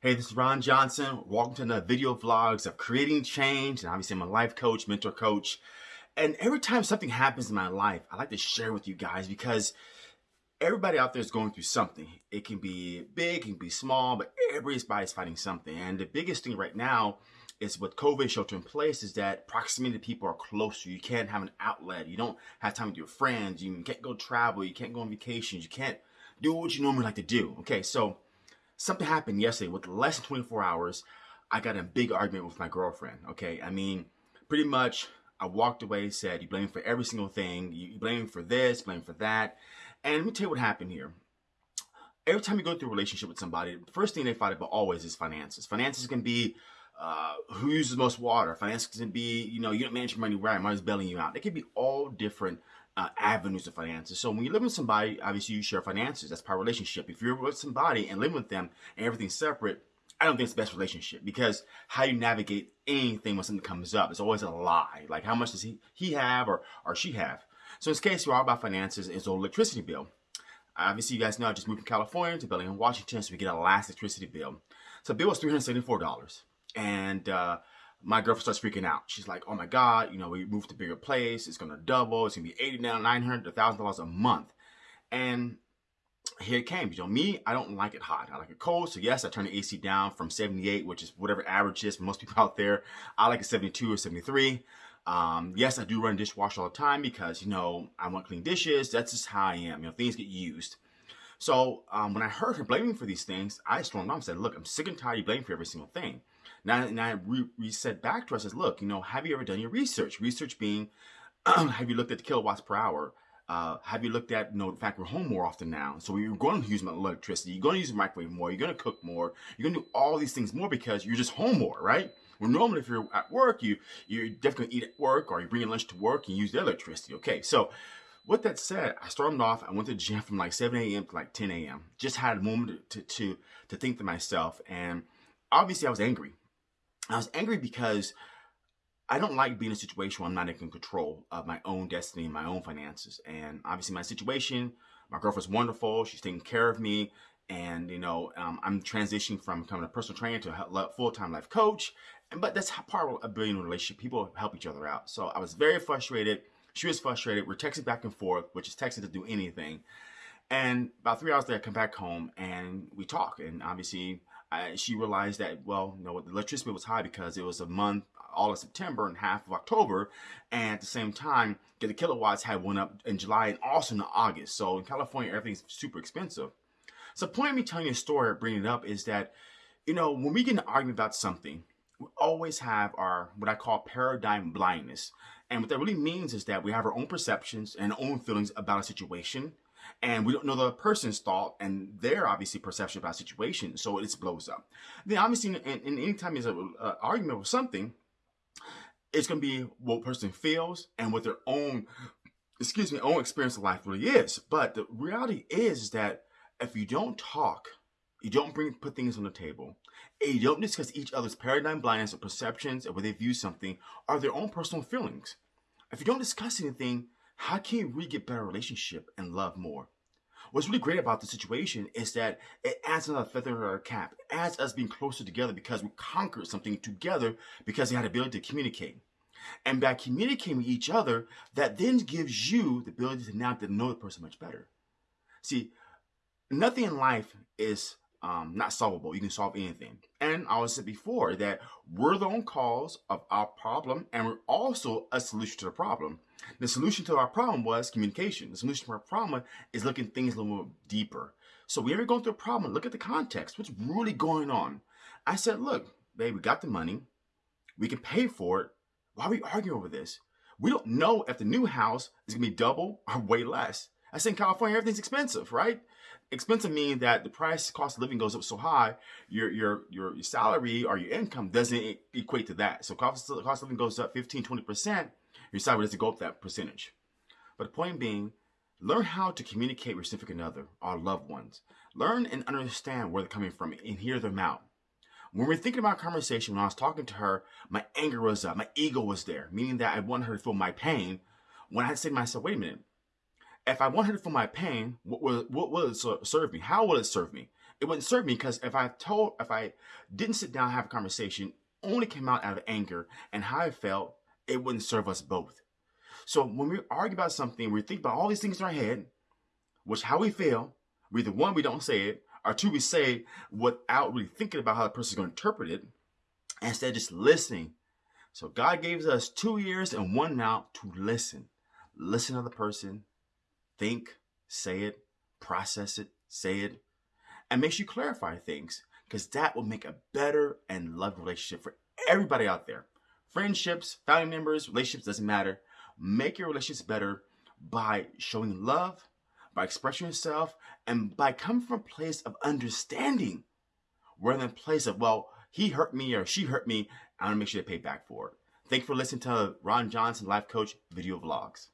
Hey, this is Ron Johnson. Welcome to another video vlogs of creating change. And obviously, I'm a life coach, mentor coach. And every time something happens in my life, I like to share with you guys because everybody out there is going through something. It can be big, it can be small, but everybody's fighting something. And the biggest thing right now is with COVID shelter in place is that proximity to people are closer. You can't have an outlet. You don't have time with your friends. You can't go travel. You can't go on vacations. You can't do what you normally like to do. Okay, so something happened yesterday with less than 24 hours. I got a big argument with my girlfriend. Okay, I mean, pretty much I walked away, said, You blame for every single thing. You blame for this, blame for that. And let me tell you what happened here. Every time you go through a relationship with somebody, the first thing they fight about always is finances. Finances can be uh, who uses most water. Finances can be, you know, you don't manage your money right, money's bailing you out. It can be all different uh, avenues of finances. So when you live with somebody, obviously you share finances. That's part of relationship. If you're with somebody and living with them and everything's separate, I don't think it's the best relationship because how you navigate anything when something comes up, it's always a lie. Like how much does he, he have or, or she have? So in this case, we're all about finances. It's the electricity bill. Obviously, you guys know I just moved from California to Bellingham, Washington, so we get a last electricity bill. So the bill was $374. And uh, my girlfriend starts freaking out. She's like, oh my God, you know, we moved to a bigger place. It's going to double. It's going to be 80 now, 900 $1,000 a month. And here it came. You know, me, I don't like it hot. I like it cold. So yes, I turn the AC down from 78, which is whatever average is most people out there. I like a 72 or 73. Um, yes, I do run dishwasher all the time because, you know, I want clean dishes. That's just how I am. You know, things get used. So um, when I heard her blaming for these things, I stormed off and said, look, I'm sick and tired of you blaming for every single thing. Now, and I re, re said back to I says, look, you know, have you ever done your research? Research being, have you looked at the kilowatts per hour? Uh, have you looked at, you know, the fact we're home more often now? So you're going to use electricity. You're going to use the microwave more. You're going to cook more. You're going to do all these things more because you're just home more, right? Well, normally if you're at work, you, you're definitely going to eat at work or you bring your lunch to work and use the electricity. Okay, so with that said, I stormed off. I went to the gym from like 7 a.m. to like 10 a.m. Just had a moment to, to, to think to myself. And obviously I was angry. I was angry because I don't like being in a situation where I'm not in control of my own destiny and my own finances. And obviously my situation, my girlfriend's wonderful. She's taking care of me. And, you know, um, I'm transitioning from becoming a personal trainer to a full-time life coach. And, but that's part of a billion relationship. People help each other out. So I was very frustrated. She was frustrated. We're texting back and forth, which is texting to do anything. And about three hours later, I come back home and we talk. And obviously, I, she realized that, well, you know, the electricity was high because it was a month, all of September and half of October. And at the same time, the kilowatts had went up in July and also in August. So in California, everything's super expensive. So the point of me telling you a story or bringing it up is that, you know, when we get an argument about something, we always have our, what I call paradigm blindness. And what that really means is that we have our own perceptions and own feelings about a situation and we don't know the person's thought and their obviously perception about situation, so it blows up. Then obviously, in, in any time there's an argument with something, it's going to be what person feels and what their own, excuse me, own experience of life really is. But the reality is that if you don't talk, you don't bring put things on the table, and you don't discuss each other's paradigm blindness or perceptions and where they view something or their own personal feelings. If you don't discuss anything, how can we get better relationship and love more? What's really great about the situation is that it adds another feather in our cap. Adds us being closer together because we conquered something together because we had the ability to communicate. And by communicating with each other, that then gives you the ability to now to know the person much better. See, nothing in life is um, not solvable. You can solve anything. And I was said before that we're the own cause of our problem and we're also a solution to the problem. The solution to our problem was communication. The solution to our problem is looking things a little deeper. So we ever going through a problem, look at the context. What's really going on? I said, look, babe, we got the money. We can pay for it. Why are we arguing over this? We don't know if the new house is going to be double or way less. I said in California, everything's expensive, right? Expensive meaning that the price cost of living goes up so high, your your your, salary or your income doesn't equate to that. So cost, cost of living goes up 15, 20%, your salary doesn't go up that percentage. But the point being, learn how to communicate with significant other, our loved ones. Learn and understand where they're coming from and hear them out. When we're thinking about conversation, when I was talking to her, my anger was up, my ego was there, meaning that I wanted her to feel my pain. When I said to myself, wait a minute, if I wanted to feel my pain, what will, what will it serve me? How will it serve me? it wouldn't serve me because if I told, if I didn't sit down and have a conversation, only came out out of anger and how I felt, it wouldn't serve us both. So when we argue about something, we think about all these things in our head, which how we feel. We either one, we don't say it, or two, we say without really thinking about how the person's going to interpret it, instead of just listening. So God gave us two ears and one mouth to listen. Listen to the person, think, say it, process it, say it, and make sure you clarify things because that will make a better and loving relationship for everybody out there. Friendships, family members, relationships, doesn't matter. Make your relationships better by showing love, by expressing yourself, and by coming from a place of understanding rather than a place of, well, he hurt me or she hurt me. I want to make sure they pay back for it. Thank you for listening to Ron Johnson Life Coach video vlogs.